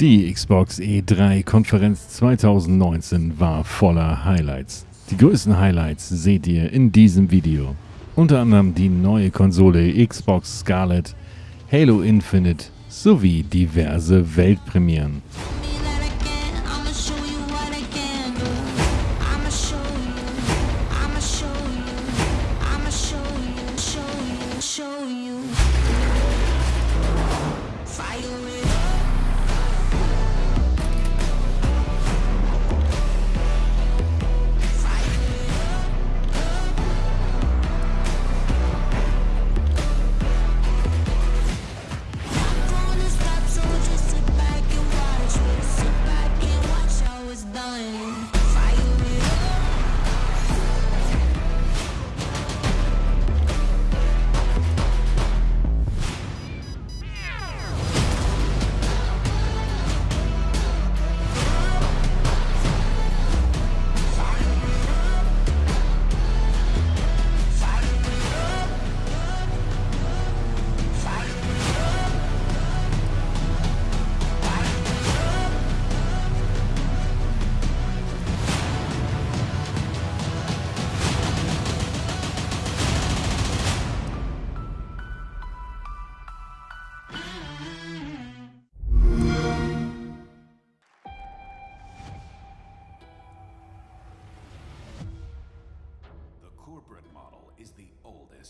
Die Xbox E3 Konferenz 2019 war voller Highlights. Die größten Highlights seht ihr in diesem Video. Unter anderem die neue Konsole Xbox Scarlett, Halo Infinite sowie diverse Weltpremieren.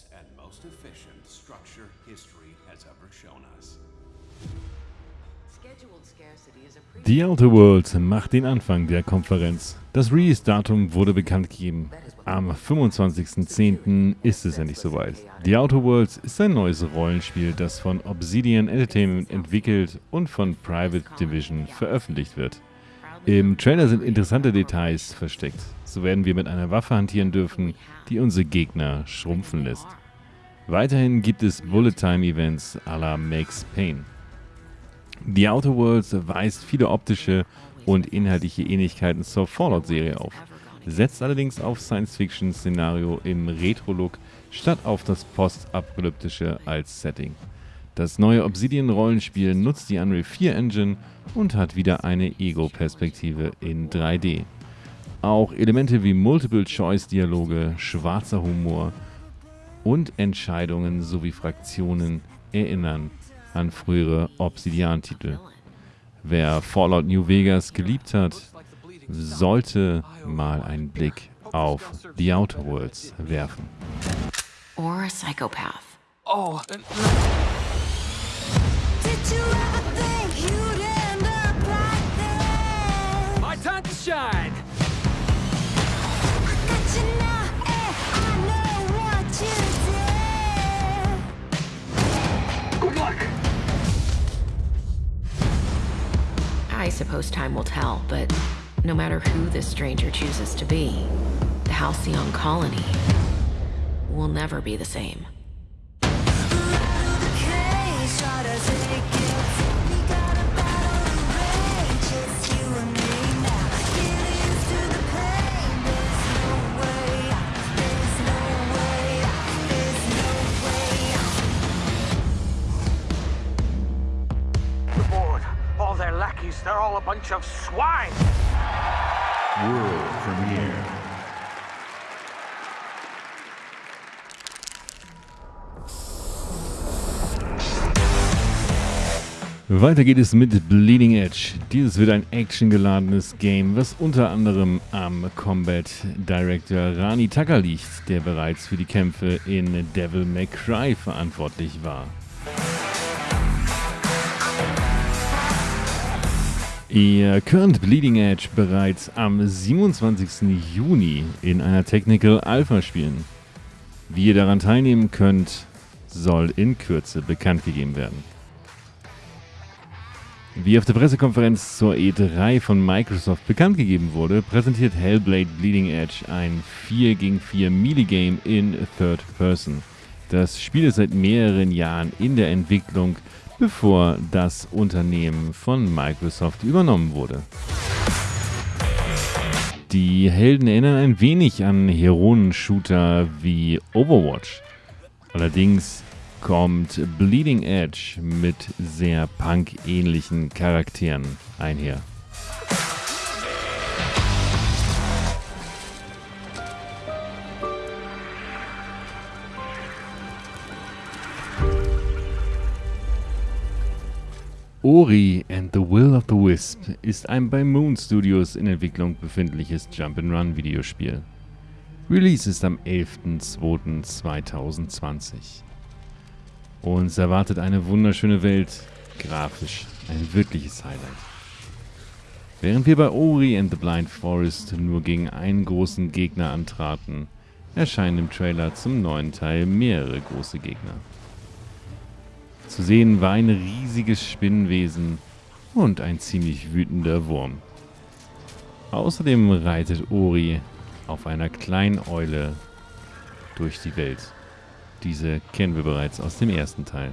Oldest and most efficient structure history has ever shown us. The Outer Worlds macht den Anfang der Konferenz. Das Release-Datum wurde bekannt gegeben. Am 25.10. ist es endlich soweit. The Outer Worlds ist ein neues Rollenspiel, das von Obsidian Entertainment entwickelt und von Private Division veröffentlicht wird. Im Trailer sind interessante Details versteckt. So werden wir mit einer Waffe hantieren dürfen, die unsere Gegner schrumpfen lässt. Weiterhin gibt es Bullet-Time-Events à la Max Payne. The Outer Worlds weist viele optische und inhaltliche Ähnlichkeiten zur Fallout-Serie auf, setzt allerdings auf Science-Fiction-Szenario im Retro-Look statt auf das postapokalyptische als Setting. Das neue Obsidian-Rollenspiel nutzt die Unreal 4 Engine und hat wieder eine Ego-Perspektive in 3D. Auch Elemente wie Multiple-Choice-Dialoge, schwarzer Humor und Entscheidungen sowie Fraktionen erinnern an frühere Obsidian-Titel. Wer Fallout New Vegas geliebt hat, sollte mal einen Blick auf The Outer Worlds werfen. Or a psychopath. Oh, my time to shine. Got you now, and I know what you did. Good luck. I suppose time will tell, but no matter who this stranger chooses to be, the Halcyon colony will never be the same. Lackeys, they're all a bunch of swine. World premiere. Weiter geht es mit Bleeding Edge. Dieses wird ein actiongeladenes Game, was unter anderem am Combat Director Rani Tucker liegt, der bereits für die Kämpfe in Devil May Cry verantwortlich war. Ihr könnt Bleeding Edge bereits am 27. Juni in einer Technical Alpha spielen. Wie ihr daran teilnehmen könnt, soll in Kürze bekannt gegeben werden. Wie auf der Pressekonferenz zur E3 von Microsoft bekannt gegeben wurde, präsentiert Hellblade Bleeding Edge ein 4 gegen 4 Melee-Game in Third Person. Das Spiel ist seit mehreren Jahren in der Entwicklung, bevor das Unternehmen von Microsoft übernommen wurde. Die Helden erinnern ein wenig an Heronen-Shooter wie Overwatch. Allerdings kommt Bleeding Edge mit sehr punk-ähnlichen Charakteren einher. Ori and the Will of the Wisp ist ein bei Moon Studios in Entwicklung befindliches Jump'n'Run Videospiel. Release ist am 11.02.2020. Uns erwartet eine wunderschöne Welt, grafisch ein wirkliches Highlight. Während wir bei Ori and the Blind Forest nur gegen einen großen Gegner antraten, erscheinen im Trailer zum neuen Teil mehrere große Gegner. Zu sehen war ein riesiges Spinnenwesen und ein ziemlich wütender Wurm. Außerdem reitet Ori auf einer kleinen Eule durch die Welt. Diese kennen wir bereits aus dem ersten Teil.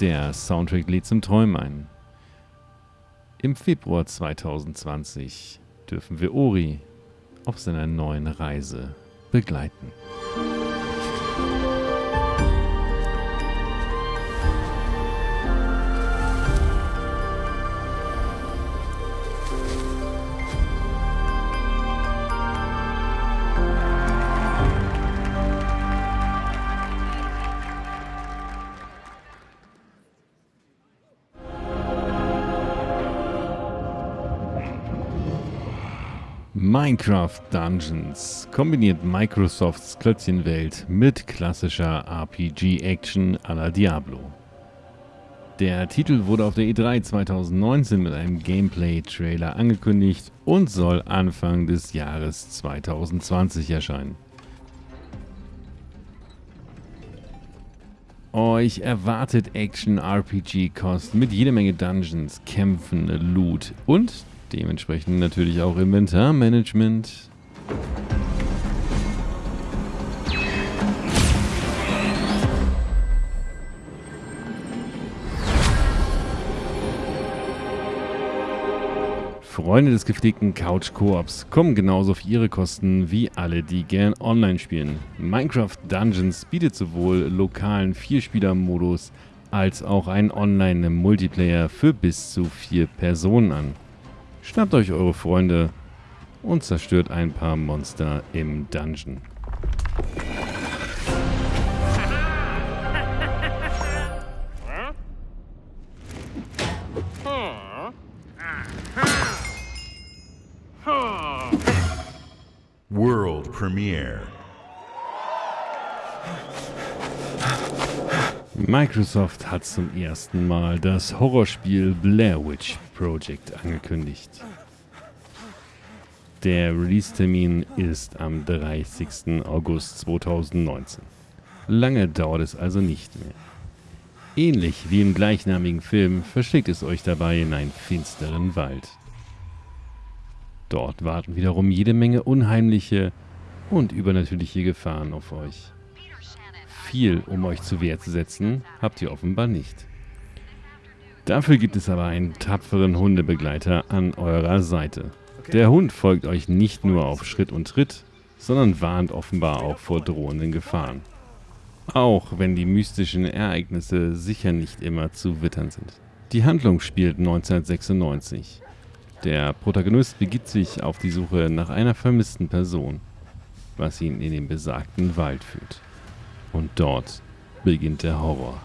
Der Soundtrack lädt zum Träumen ein. Im Februar 2020 dürfen wir Ori auf seiner neuen Reise begleiten. Minecraft Dungeons kombiniert Microsofts Klötzchenwelt mit klassischer RPG-Action à la Diablo. Der Titel wurde auf der E3 2019 mit einem Gameplay-Trailer angekündigt und soll Anfang des Jahres 2020 erscheinen. Euch erwartet Action-RPG-Kost mit jede Menge Dungeons, Kämpfen, Loot und dementsprechend natürlich auch Inventarmanagement. Freunde des gepflegten Couch-Koops kommen genauso auf ihre Kosten wie alle, die gern online spielen. Minecraft Dungeons bietet sowohl lokalen Vierspieler-Modus als auch einen Online-Multiplayer für bis zu vier Personen an. Schnappt euch eure Freunde und zerstört ein paar Monster im Dungeon. World premiere. Microsoft hat zum ersten Mal das Horrorspiel Blair Witch Project angekündigt. Der Release-Termin ist am 30. August 2019. Lange dauert es also nicht mehr. Ähnlich wie im gleichnamigen Film verschlägt es euch dabei in einen finsteren Wald. Dort warten wiederum jede Menge unheimliche und übernatürliche Gefahren auf euch. Viel, um euch zur Wehr zu setzen, habt ihr offenbar nicht. Dafür gibt es aber einen tapferen Hundebegleiter an eurer Seite. Der Hund folgt euch nicht nur auf Schritt und Tritt, sondern warnt offenbar auch vor drohenden Gefahren. Auch wenn die mystischen Ereignisse sicher nicht immer zu wittern sind. Die Handlung spielt 1996. Der Protagonist begibt sich auf die Suche nach einer vermissten Person, was ihn in den besagten Wald führt. Und dort beginnt der Horror.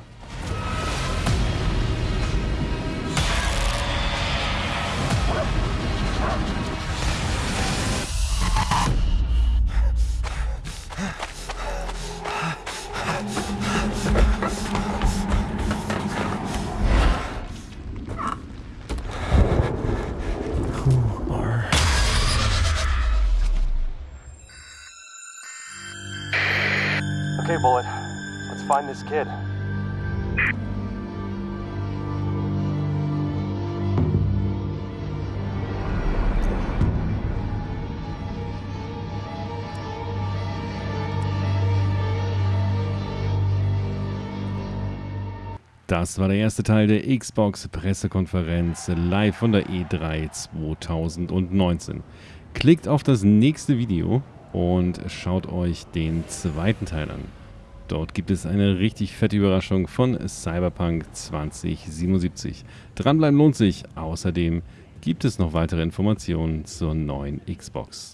This kid. Das war der erste Teil der Xbox Pressekonferenz live von der E3 2019. Klickt auf das nächste Video und schaut euch den zweiten Teil an. Dort gibt es eine richtig fette Überraschung von Cyberpunk 2077. Dranbleiben lohnt sich. Außerdem gibt es noch weitere Informationen zur neuen Xbox.